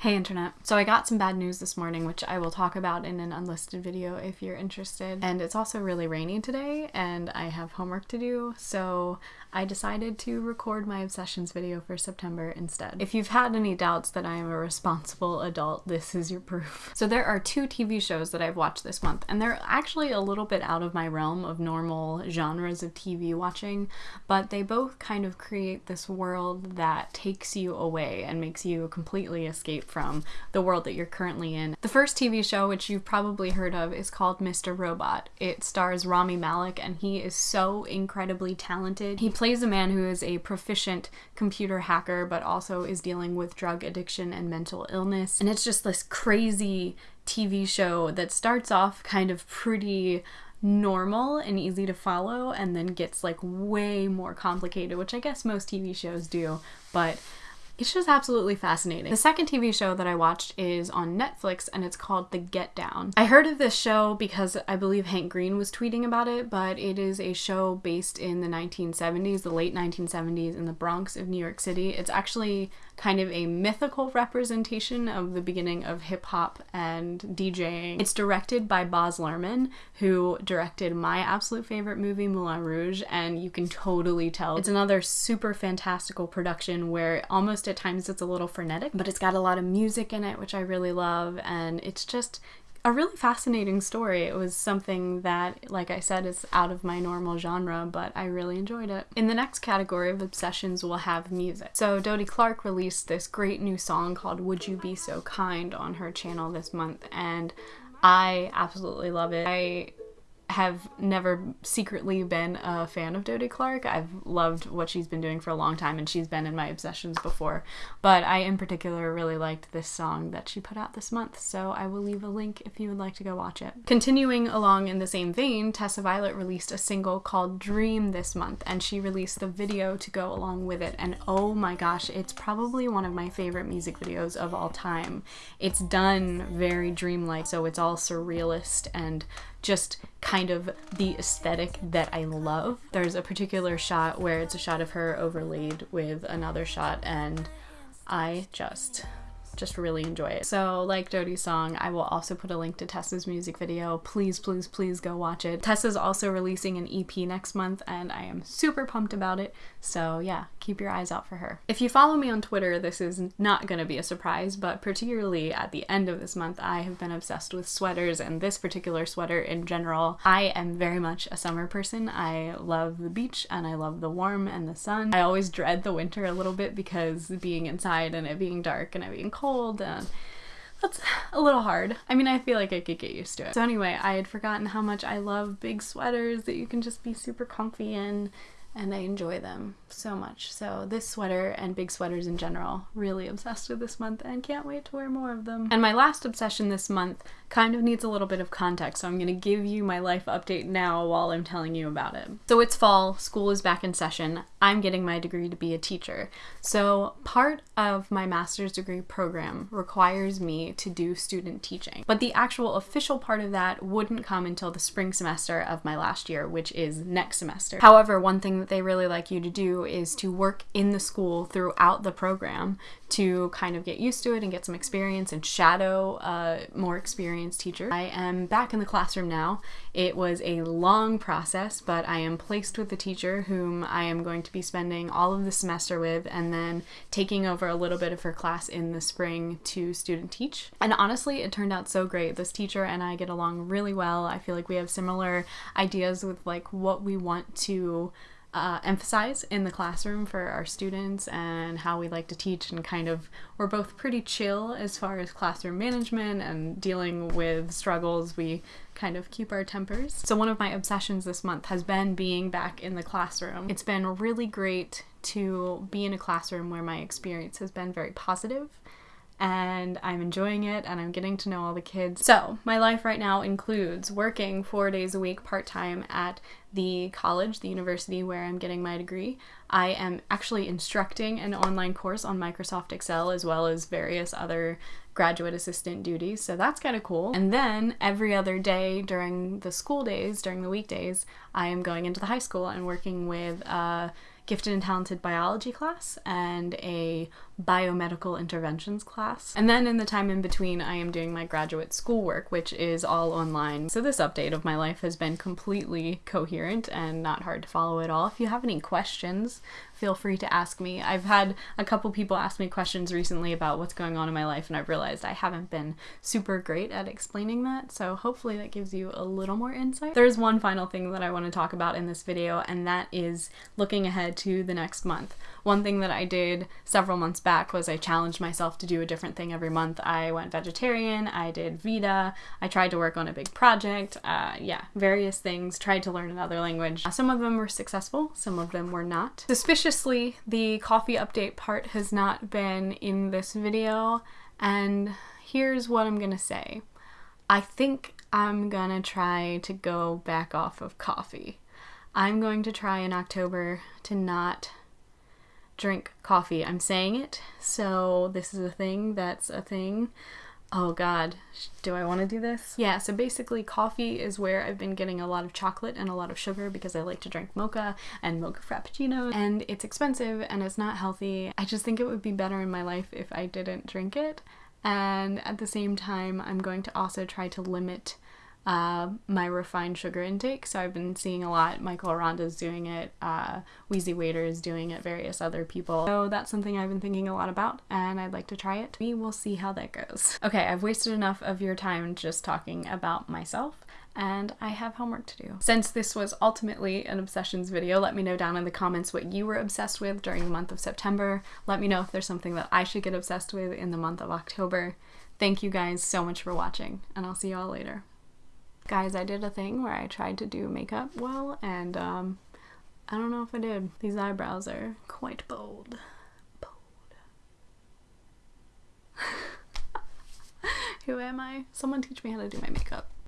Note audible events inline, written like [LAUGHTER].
Hey internet. So I got some bad news this morning, which I will talk about in an unlisted video if you're interested. And it's also really rainy today and I have homework to do, so I decided to record my obsessions video for September instead. If you've had any doubts that I am a responsible adult, this is your proof. [LAUGHS] So there are two TV shows that I've watched this month, and they're actually a little bit out of my realm of normal genres of TV watching, but they both kind of create this world that takes you away and makes you completely escape from the world that you're currently in. The first TV show, which you've probably heard of, is called Mr. Robot. It stars Rami Malek, and he is so incredibly talented. He plays a man who is a proficient computer hacker, but also is dealing with drug addiction and mental illness. And it's just this crazy TV show that starts off kind of pretty normal and easy to follow and then gets like way more complicated, which I guess most TV shows do, but it's just absolutely fascinating. The second TV show that I watched is on Netflix and it's called The Get Down. I heard of this show because I believe Hank Green was tweeting about it, but it is a show based in the 1970s, the late 1970s in the Bronx of New York City. It's actually kind of a mythical representation of the beginning of hip hop and DJing. It's directed by Baz Luhrmann, who directed my absolute favorite movie, Moulin Rouge, and you can totally tell it's another super fantastical production where almost at times it's a little frenetic, but it's got a lot of music in it, which I really love, and it's just a really fascinating story. It was something that, like I said, is out of my normal genre, but I really enjoyed it. In the next category of obsessions, we'll have music. So Dodie Clark released this great new song called Would You Be So Kind on her channel this month, and I absolutely love it. I have never secretly been a fan of Dodie Clark. I've loved what she's been doing for a long time and she's been in my obsessions before. But I in particular really liked this song that she put out this month, so I will leave a link if you would like to go watch it. Continuing along in the same vein, Tessa Violet released a single called Dream this month and she released the video to go along with it and oh my gosh, it's probably one of my favorite music videos of all time. It's done very dreamlike, so it's all surrealist and just kind of the aesthetic that I love. There's a particular shot where it's a shot of her overlaid with another shot and I just just really enjoy it. So like Dodie's song, I will also put a link to Tessa's music video. Please, please, please go watch it. Tessa's also releasing an EP next month and I am super pumped about it. So yeah, keep your eyes out for her. If you follow me on Twitter, this is not going to be a surprise, but particularly at the end of this month, I have been obsessed with sweaters and this particular sweater in general. I am very much a summer person. I love the beach and I love the warm and the sun. I always dread the winter a little bit because being inside and it being dark and it being cold cold and that's a little hard. I mean, I feel like I could get used to it. So anyway, I had forgotten how much I love big sweaters that you can just be super comfy in and I enjoy them so much. So this sweater and big sweaters in general, really obsessed with this month and can't wait to wear more of them. And my last obsession this month kind of needs a little bit of context, so I'm gonna give you my life update now while I'm telling you about it. So it's fall, school is back in session, I'm getting my degree to be a teacher. So part of my master's degree program requires me to do student teaching, but the actual official part of that wouldn't come until the spring semester of my last year, which is next semester. However, one thing that they really like you to do is to work in the school throughout the program to kind of get used to it and get some experience and shadow a more experienced teacher. I am back in the classroom now. It was a long process, but I am placed with the teacher whom I am going to be spending all of the semester with and then taking over a little bit of her class in the spring to student teach. And honestly, it turned out so great. This teacher and I get along really well. I feel like we have similar ideas with like what we want to uh, emphasize in the classroom for our students and how we like to teach and kind of we're both pretty chill as far as classroom management and dealing with struggles. We kind of keep our tempers. So one of my obsessions this month has been being back in the classroom. It's been really great to be in a classroom where my experience has been very positive and I'm enjoying it and I'm getting to know all the kids. So, my life right now includes working four days a week part time at the college, the university where I'm getting my degree. I am actually instructing an online course on Microsoft Excel as well as various other graduate assistant duties, so that's kind of cool. And then every other day during the school days, during the weekdays, I am going into the high school and working with a gifted and talented biology class and a biomedical interventions class. And then in the time in between, I am doing my graduate schoolwork, which is all online. So this update of my life has been completely coherent and not hard to follow at all. If you have any questions, feel free to ask me. I've had a couple people ask me questions recently about what's going on in my life, and I've realized I haven't been super great at explaining that, so hopefully that gives you a little more insight. There's one final thing that I want to talk about in this video, and that is looking ahead to the next month. One thing that I did several months back was I challenged myself to do a different thing every month. I went vegetarian, I did Vita, I tried to work on a big project, uh, yeah, various things, tried to learn another language. Some of them were successful, some of them were not. Suspiciously, the coffee update part has not been in this video, and here's what I'm gonna say. I think I'm gonna try to go back off of coffee. I'm going to try in October to not drink coffee. I'm saying it, so this is a thing that's a thing. Oh god, do I want to do this? Yeah, so basically coffee is where I've been getting a lot of chocolate and a lot of sugar because I like to drink mocha and mocha frappuccinos and it's expensive and it's not healthy. I just think it would be better in my life if I didn't drink it and at the same time I'm going to also try to limit uh, my refined sugar intake. So I've been seeing a lot. Michael Aranda's doing it, uh, Wheezy Waiter is doing it, various other people. So that's something I've been thinking a lot about and I'd like to try it. We will see how that goes. Okay, I've wasted enough of your time just talking about myself and I have homework to do. Since this was ultimately an obsessions video, let me know down in the comments what you were obsessed with during the month of September. Let me know if there's something that I should get obsessed with in the month of October. Thank you guys so much for watching, and I'll see you all later. Guys, I did a thing where I tried to do makeup well, and um, I don't know if I did. These eyebrows are quite bold. Bold. [LAUGHS] Who am I? Someone teach me how to do my makeup.